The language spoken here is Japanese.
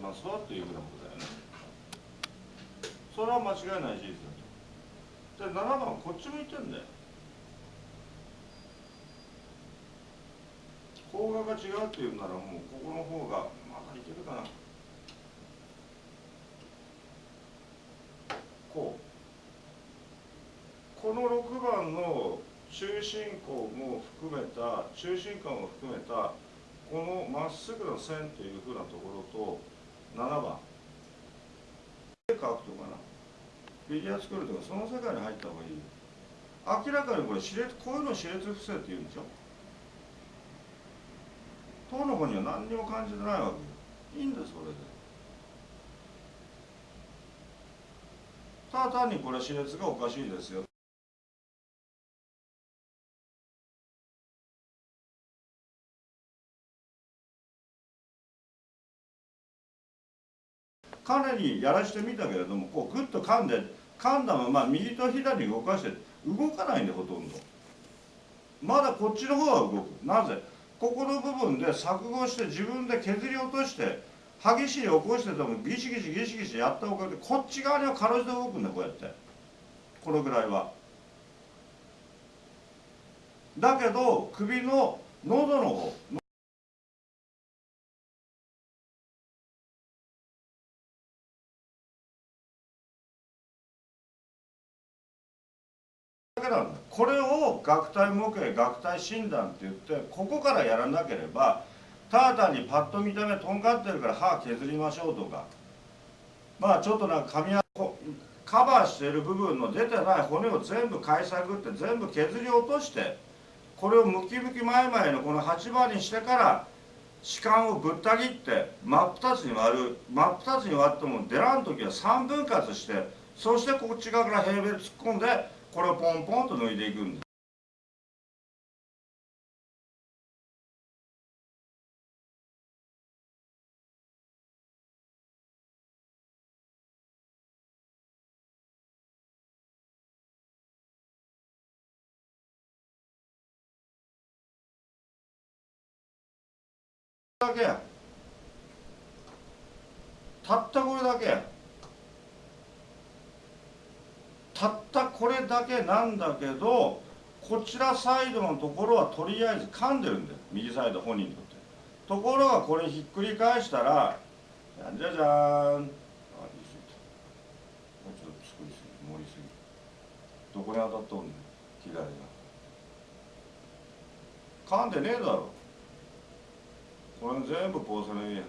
ますわというふうなことだよね。それは間違いない事実だと。で7番こっち向いてんだよ。方角が違うっていうならもうここの方がまだいけるかな。こう。この6番の中心項も含めた中心間を含めたこのまっすぐの線というふうなところと7番。絵描くとかな。フィギュア作るとかその世界に入った方がいい明らかにこれ歯列こういうの歯列不正って言うんでしょ？当の子には何にも感じてないわけよ。いいんだそれで。ただ単にこれ歯列がおかしいですよ。かなりやらしてみたけれどもこうグッと噛んで噛んだまま右と左に動かして動かないんでほとんど。まだこっちの方は動く。なぜ？ここの部分で錯誤して自分で削り落として歯ぎしり起こしててもギシギシギシギシやったおかげでこっち側にはかろうじて動くんだこうやって。このぐらいは。だけど首の喉の方なんだこれを学体模型学体診断って言ってここからやらなければただ単にパッと見た目とんがってるから歯削りましょうとか。まあちょっとなんか噛み合カバーしている部分の出てない骨を全部買い探って全部削り落としてこれをムキムキ前々のこの8番にしてから歯間をぶった切って真っ二つに割る真っ二つに割っても出らん時は3分割してそしてこっち側から平米突っ込んでこれをポンポンと抜いていくんです。だけやたったこれだけやたったこれだけなんだけどこちらサイドのところはとりあえず噛んでるんだよ。右サイド本人にとって。ところがこれひっくり返したらじゃんじゃじゃーん。あ言い過ぎたもうちょっと作りすぎ盛りすぎ。どこに当たっとんねん左が。噛んでねえだろ。これ全部ポーセレンや